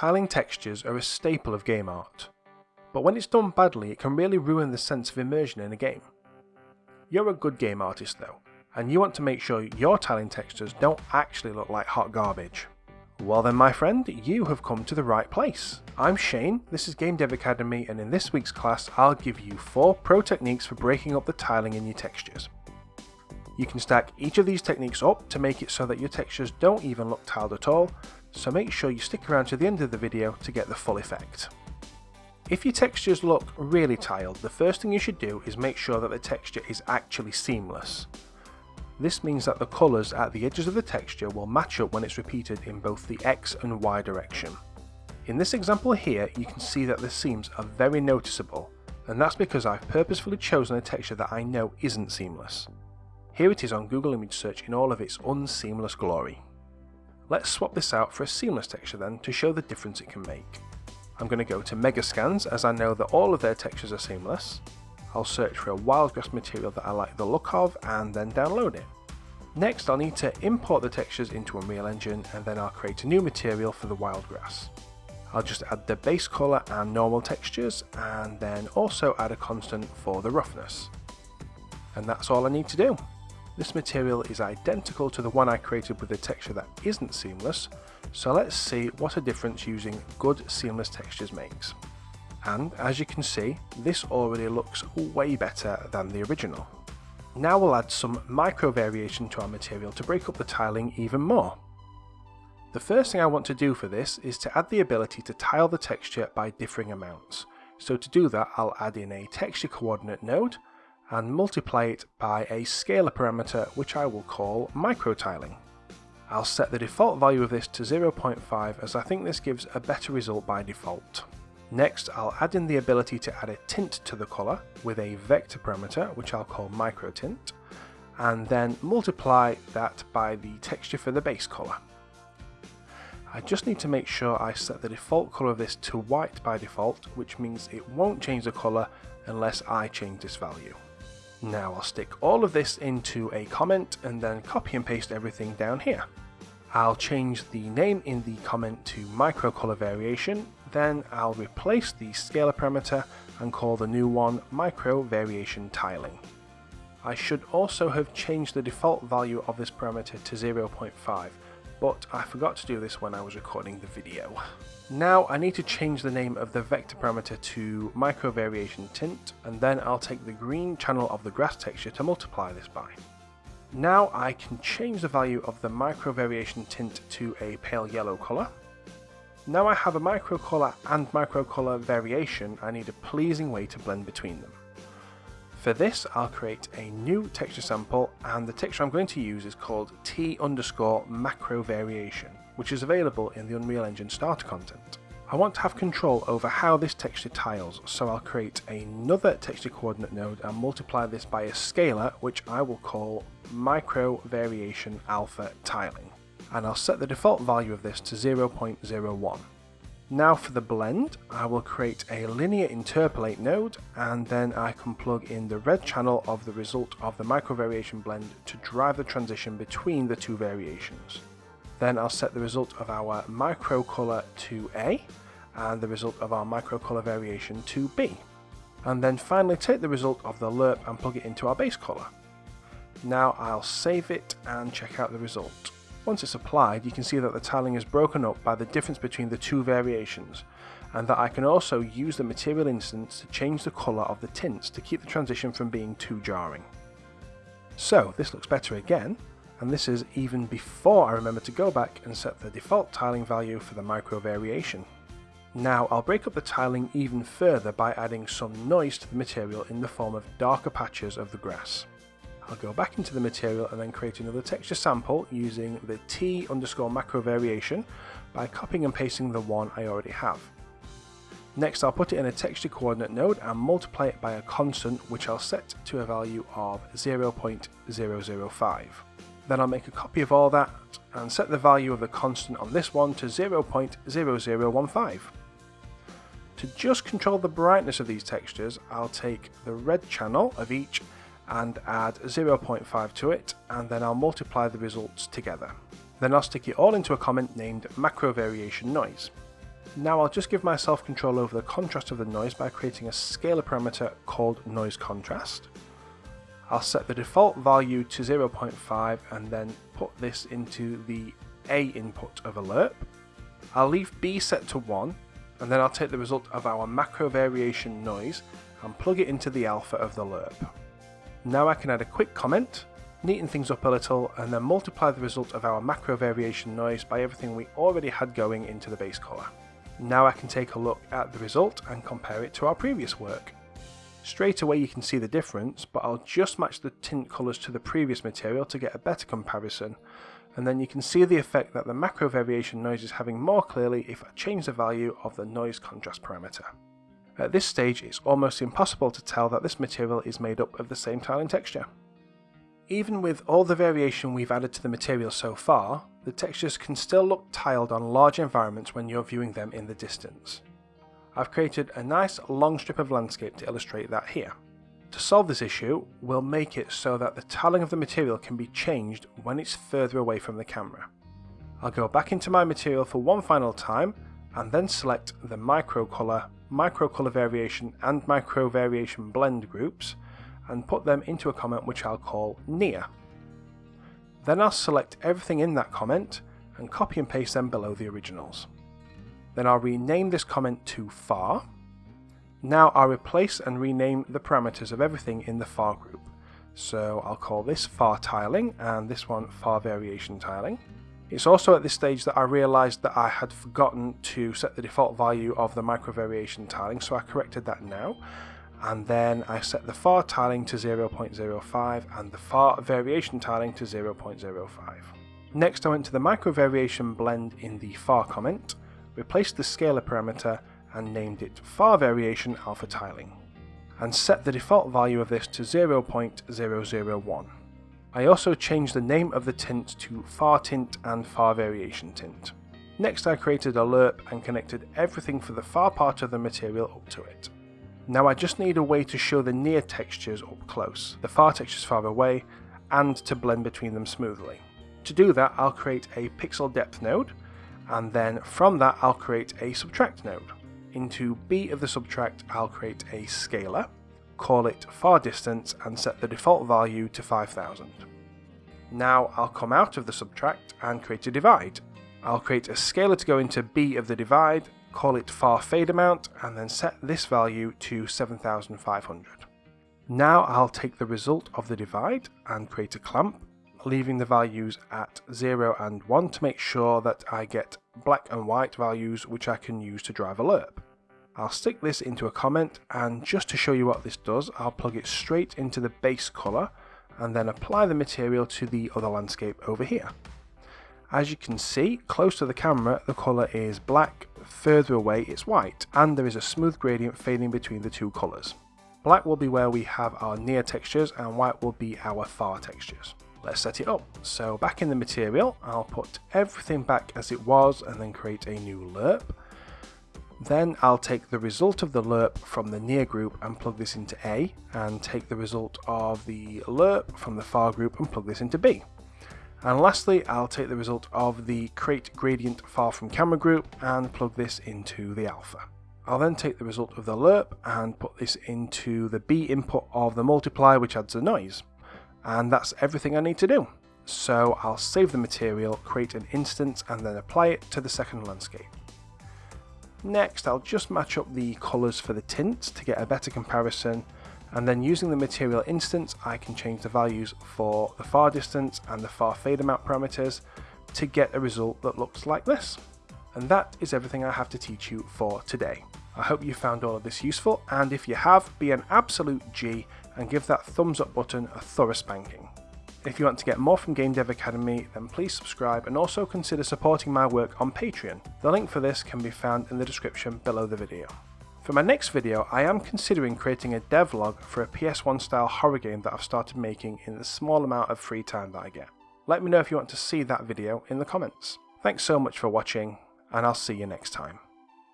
Tiling textures are a staple of game art, but when it's done badly it can really ruin the sense of immersion in a game. You're a good game artist though, and you want to make sure your tiling textures don't actually look like hot garbage. Well then my friend, you have come to the right place. I'm Shane, this is Game Dev Academy and in this week's class I'll give you 4 pro techniques for breaking up the tiling in your textures. You can stack each of these techniques up to make it so that your textures don't even look tiled at all, so make sure you stick around to the end of the video to get the full effect. If your textures look really tiled, the first thing you should do is make sure that the texture is actually seamless. This means that the colours at the edges of the texture will match up when it's repeated in both the X and Y direction. In this example here, you can see that the seams are very noticeable, and that's because I've purposefully chosen a texture that I know isn't seamless. Here it is on Google Image Search in all of its unseamless glory. Let's swap this out for a seamless texture then to show the difference it can make. I'm going to go to Megascans as I know that all of their textures are seamless, I'll search for a wildgrass material that I like the look of and then download it. Next I'll need to import the textures into Unreal Engine and then I'll create a new material for the wildgrass. I'll just add the base colour and normal textures and then also add a constant for the roughness. And that's all I need to do. This material is identical to the one I created with a texture that isn't seamless, so let's see what a difference using good seamless textures makes and as you can see this already looks way better than the original. Now we'll add some micro variation to our material to break up the tiling even more. The first thing I want to do for this is to add the ability to tile the texture by differing amounts. So to do that I'll add in a texture coordinate node and multiply it by a scalar parameter which I will call micro tiling. I'll set the default value of this to 0.5 as I think this gives a better result by default. Next, I'll add in the ability to add a tint to the colour with a vector parameter, which I'll call microtint, and then multiply that by the texture for the base colour. I just need to make sure I set the default colour of this to white by default, which means it won't change the colour unless I change this value. Now I'll stick all of this into a comment and then copy and paste everything down here. I'll change the name in the comment to micro color variation then I'll replace the scalar parameter and call the new one micro variation tiling. I should also have changed the default value of this parameter to 0.5 but I forgot to do this when I was recording the video. Now I need to change the name of the vector parameter to micro variation tint and then I'll take the green channel of the grass texture to multiply this by. Now I can change the value of the micro variation tint to a pale yellow colour now I have a micro color and micro color variation, I need a pleasing way to blend between them. For this, I'll create a new texture sample, and the texture I'm going to use is called T underscore macro variation, which is available in the Unreal Engine starter content. I want to have control over how this texture tiles, so I'll create another texture coordinate node and multiply this by a scalar, which I will call micro variation alpha tiling and I'll set the default value of this to 0.01. Now for the blend, I will create a linear interpolate node and then I can plug in the red channel of the result of the micro variation blend to drive the transition between the two variations. Then I'll set the result of our micro color to A and the result of our micro color variation to B. And then finally take the result of the lerp and plug it into our base color. Now I'll save it and check out the result. Once it's applied, you can see that the tiling is broken up by the difference between the two variations, and that I can also use the material instance to change the colour of the tints to keep the transition from being too jarring. So this looks better again, and this is even before I remember to go back and set the default tiling value for the micro variation. Now I'll break up the tiling even further by adding some noise to the material in the form of darker patches of the grass. I'll go back into the material and then create another texture sample using the T underscore macro variation by copying and pasting the one I already have. Next I'll put it in a texture coordinate node and multiply it by a constant which I'll set to a value of 0.005. Then I'll make a copy of all that and set the value of the constant on this one to 0.0015. To just control the brightness of these textures, I'll take the red channel of each and add 0.5 to it and then I'll multiply the results together. Then I'll stick it all into a comment named macro variation noise. Now I'll just give myself control over the contrast of the noise by creating a scalar parameter called noise contrast. I'll set the default value to 0.5 and then put this into the A input of a lerp. I'll leave B set to 1 and then I'll take the result of our macro variation noise and plug it into the alpha of the lerp. Now I can add a quick comment, neaten things up a little and then multiply the result of our macro variation noise by everything we already had going into the base colour. Now I can take a look at the result and compare it to our previous work. Straight away you can see the difference, but I'll just match the tint colours to the previous material to get a better comparison, and then you can see the effect that the macro variation noise is having more clearly if I change the value of the noise contrast parameter. At this stage it's almost impossible to tell that this material is made up of the same tiling texture. Even with all the variation we've added to the material so far, the textures can still look tiled on large environments when you're viewing them in the distance. I've created a nice long strip of landscape to illustrate that here. To solve this issue, we'll make it so that the tiling of the material can be changed when it's further away from the camera. I'll go back into my material for one final time and then select the micro color, micro color variation and micro variation blend groups and put them into a comment which I'll call near. Then I'll select everything in that comment and copy and paste them below the originals. Then I'll rename this comment to far. Now I'll replace and rename the parameters of everything in the far group. So I'll call this far tiling and this one far variation tiling. It's also at this stage that I realised that I had forgotten to set the default value of the micro variation tiling so I corrected that now and then I set the far tiling to 0.05 and the far variation tiling to 0.05. Next I went to the micro variation blend in the far comment, replaced the scalar parameter and named it far variation alpha tiling, and set the default value of this to 0.001. I also changed the name of the tint to far tint and far variation tint. Next I created a lerp and connected everything for the far part of the material up to it. Now I just need a way to show the near textures up close, the far textures far away, and to blend between them smoothly. To do that I'll create a pixel depth node, and then from that I'll create a subtract node. Into B of the subtract I'll create a scalar, call it far distance and set the default value to 5000. Now I'll come out of the subtract and create a divide. I'll create a scalar to go into B of the divide call it far fade amount, and then set this value to 7500. Now I'll take the result of the divide and create a clamp, leaving the values at 0 and 1 to make sure that I get black and white values which I can use to drive a lerp. I'll stick this into a comment and just to show you what this does I'll plug it straight into the base colour and then apply the material to the other landscape over here. As you can see, close to the camera, the colour is black, further away it's white, and there is a smooth gradient fading between the two colours. Black will be where we have our near textures and white will be our far textures. Let's set it up. So back in the material, I'll put everything back as it was and then create a new lerp. Then I'll take the result of the lerp from the near group and plug this into A, and take the result of the lerp from the far group and plug this into B. And lastly, I'll take the result of the create gradient far from camera group and plug this into the alpha. I'll then take the result of the lerp and put this into the B input of the multiply which adds the noise. And that's everything I need to do. So I'll save the material, create an instance and then apply it to the second landscape. Next I'll just match up the colours for the tints to get a better comparison and then using the material instance I can change the values for the far distance and the far fade amount parameters to get a result that looks like this. And that is everything I have to teach you for today. I hope you found all of this useful and if you have, be an absolute G and give that thumbs up button a thorough spanking. If you want to get more from Game Dev Academy, then please subscribe and also consider supporting my work on Patreon. The link for this can be found in the description below the video. For my next video, I am considering creating a devlog for a PS1 style horror game that I've started making in the small amount of free time that I get. Let me know if you want to see that video in the comments. Thanks so much for watching, and I'll see you next time.